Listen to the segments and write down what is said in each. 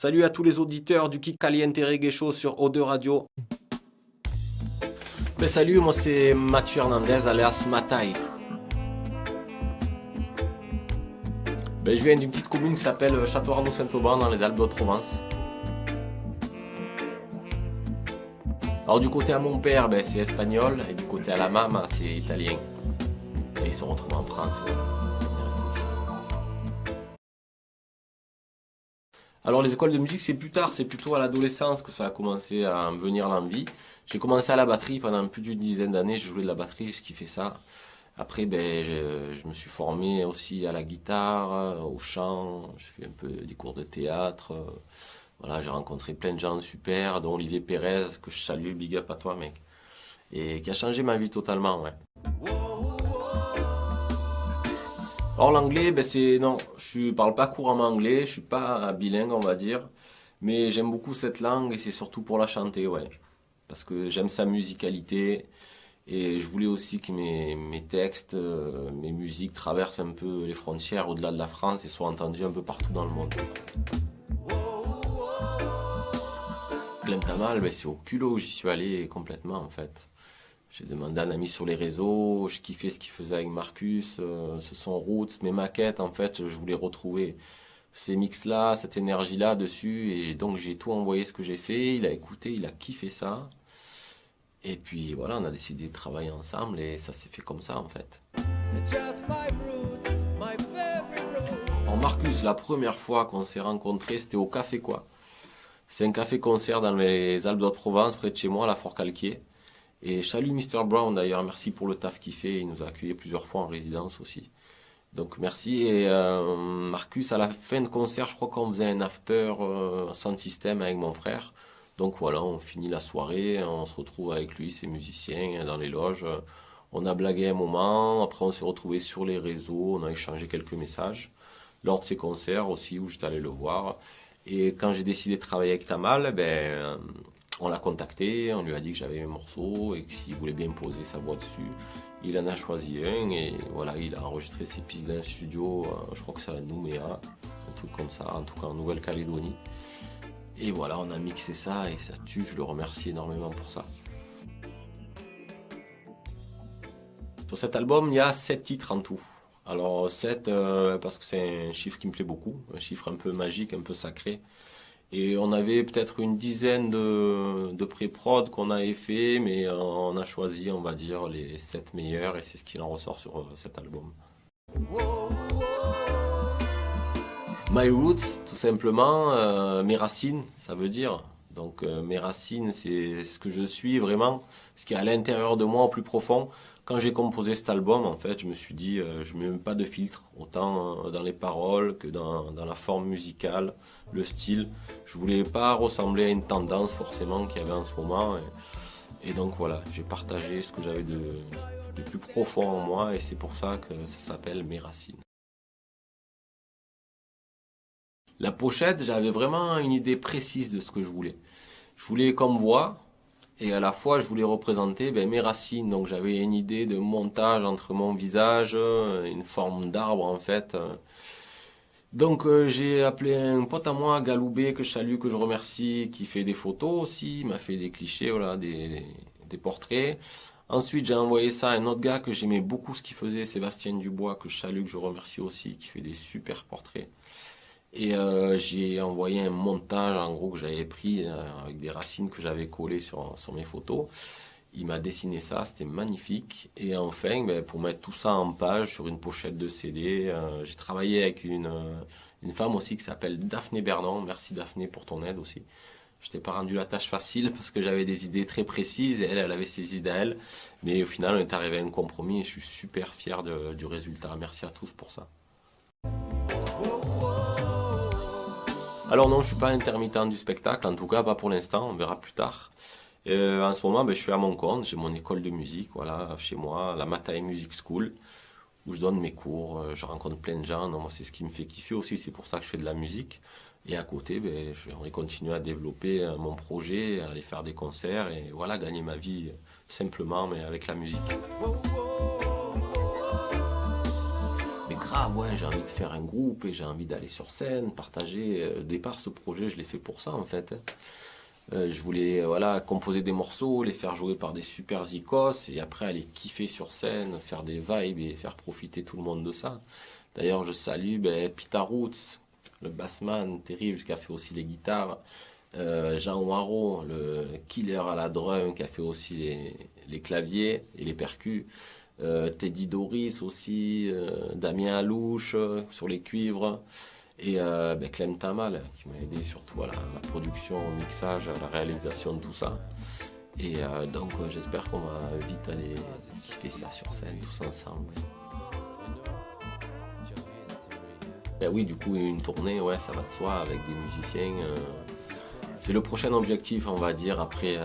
Salut à tous les auditeurs du Kick Caliente Reggae sur O2 Radio. Ben salut, moi c'est Mathieu Hernandez alias Matai. Ben, je viens d'une petite commune qui s'appelle Château Arnaud Saint-Auban dans les Alpes de Provence. Alors du côté à mon père, ben, c'est espagnol et du côté à la maman, c'est italien. Et ils sont retrouvés en France. Alors les écoles de musique, c'est plus tard, c'est plutôt à l'adolescence que ça a commencé à me venir l'envie. J'ai commencé à la batterie pendant plus d'une dizaine d'années, je jouais de la batterie, je kiffais ça. Après, ben, je, me suis formé aussi à la guitare, au chant, j'ai fait un peu des cours de théâtre. Voilà, j'ai rencontré plein de gens super, dont Olivier Pérez, que je salue, big up à toi mec. Et qui a changé ma vie totalement. Alors l'anglais, ben c'est je parle pas couramment anglais, je suis pas bilingue on va dire, mais j'aime beaucoup cette langue et c'est surtout pour la chanter, ouais, parce que j'aime sa musicalité et je voulais aussi que mes, textes, euh, mes musiques traversent un peu les frontières au-delà de la France et soient entendues un peu partout dans le monde. Tamal, ben c'est au culot où j'y suis allé complètement en fait. J'ai demandé à un ami sur les réseaux, je kiffais ce qu'il faisait avec Marcus, euh, ce sont Roots, mes maquettes, en fait, je voulais retrouver ces mix-là, cette énergie-là dessus, et donc j'ai tout envoyé ce que j'ai fait, il a écouté, il a kiffé ça, et puis voilà, on a décidé de travailler ensemble, et ça s'est fait comme ça, en fait. En Marcus, la première fois qu'on s'est rencontrés, c'était au Café Quoi. C'est un café-concert dans les Alpes de Provence, près de chez moi, à la Fort-Calquier. Et salut Mr. Brown d'ailleurs, merci pour le taf qu'il fait, il nous a accueillis plusieurs fois en résidence aussi. Donc merci et euh, Marcus à la fin de concert, je crois qu'on faisait un after euh, sans système avec mon frère. Donc voilà, on finit la soirée, on se retrouve avec lui, ses musiciens dans les loges. On a blagué un moment, après on s'est retrouvé sur les réseaux, on a échangé quelques messages lors de ses concerts aussi où j'étais allé le voir. Et quand j'ai décidé de travailler avec Tamal, ben on l'a contacté, on lui a dit que j'avais un morceau et que s'il voulait bien poser sa voix dessus, il en a choisi un et voilà, il a enregistré ses pistes dans un studio, euh, je crois que c'est à Nouméa, un truc comme ça, en tout cas en Nouvelle-Calédonie. Et voilà, on a mixé ça et ça tue, je le remercie énormément pour ça. Sur cet album, il y a 7 titres en tout. Alors 7 euh, parce que c'est un chiffre qui me plaît beaucoup, un chiffre un peu magique, un peu sacré. Et on avait peut-être une dizaine de, pré-prod qu'on avait fait, mais on a choisi, on va dire, les 7 meilleurs et c'est ce qu'il en ressort sur euh, cet album. My Roots, tout simplement, euh, mes racines, ça veut dire. Donc mes racines, c'est ce que je suis vraiment, ce qui est à l'intérieur de moi au plus profond. Quand j'ai composé cet album, en fait, je me suis dit, je ne mets pas de filtre, autant dans les paroles que dans, la forme musicale, le style. Je voulais pas ressembler à une tendance forcément qu'il y avait en ce moment. Et, donc voilà, j'ai partagé ce que j'avais de, plus profond en moi et c'est pour ça que ça s'appelle Mes Racines. La pochette, j'avais vraiment une idée précise de ce que je voulais. Je voulais comme voix et à la fois je voulais représenter ben, mes racines. Donc j'avais une idée de montage entre mon visage, une forme d'arbre en fait. Donc euh, j'ai appelé un pote à moi, Galoubé, que je salue, que je remercie, qui fait des photos aussi, m'a fait des clichés, voilà, des, des portraits. Ensuite j'ai envoyé ça à un autre gars que j'aimais beaucoup ce qu'il faisait, Sébastien Dubois, que je salue, que je remercie aussi, qui fait des super portraits. Et euh, j'ai envoyé un montage en gros que j'avais pris euh, avec des racines que j'avais collées sur, mes photos. Il m'a dessiné ça, c'était magnifique. Et enfin, ben, pour mettre tout ça en page sur une pochette de CD, euh, j'ai travaillé avec une, une femme aussi qui s'appelle Daphné Bernon. Merci Daphné pour ton aide aussi. Je t'ai pas rendu la tâche facile parce que j'avais des idées très précises et elle, elle avait ses idées à elle. Mais au final, on est arrivé à un compromis et je suis super fier du résultat. Merci à tous pour ça. Alors non, je suis pas intermittent du spectacle, en tout cas pas pour l'instant, on verra plus tard. Euh, en ce moment, ben, je suis à mon compte, j'ai mon école de musique, voilà, chez moi, la Matai Music School, où je donne mes cours, euh, je rencontre plein de gens. c'est ce qui me fait kiffer aussi, c'est pour ça que je fais de la musique. Et à côté, ben, vais continuer à développer euh, mon projet, aller faire des concerts et voilà, gagner ma vie simplement, mais avec la musique. Ah ouais, j'ai envie de faire un groupe et j'ai envie d'aller sur scène, partager. Euh, au départ, ce projet, je l'ai fait pour ça en fait. Euh, je voulais voilà composer des morceaux, les faire jouer par des super zikos et après aller kiffer sur scène, faire des vibes et faire profiter tout le monde de ça. D'ailleurs, je salue ben, Peter Roots, le bassman terrible qui a fait aussi les guitares. Euh, Jean Waro, le killer à la drum qui a fait aussi les, les claviers et les percus. Euh, Teddy Doris aussi, euh, Damien Alouche euh, sur les cuivres et ben Clem Tamal qui m'a aidé surtout à la, production, au mixage, à la réalisation de tout ça. Et donc j'espère qu'on va vite aller kiffer ça sur scène tous ensemble. Ben oui, du coup, une tournée, ça va de soi avec des musiciens. c'est le prochain objectif, on va dire, après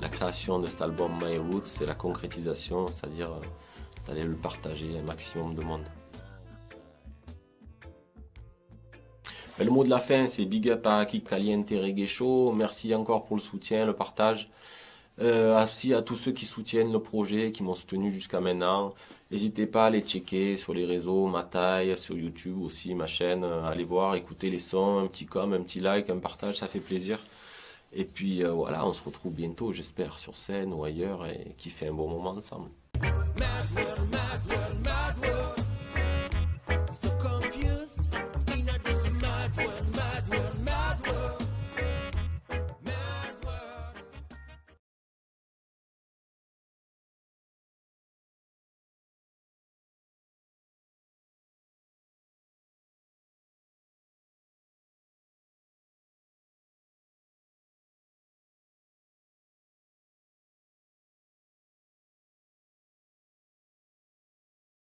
la création de cet album My Roots, c'est la concrétisation, c'est-à-dire euh, d'aller le partager un maximum de monde. Le mot de la fin, c'est big up à Kik Caliente Reggae. Merci encore pour le soutien, le partage. Euh, aussi à tous ceux qui soutiennent le projet, qui m'ont soutenu jusqu'à maintenant. N'hésitez pas à les checker sur les réseaux, ma taille, sur YouTube aussi, ma chaîne. Euh, allez voir, écouter les sons, un petit com, un petit like, un partage, ça fait plaisir. Et puis euh, voilà, on se retrouve bientôt, j'espère, sur scène ou ailleurs et qui fait un bon moment ensemble.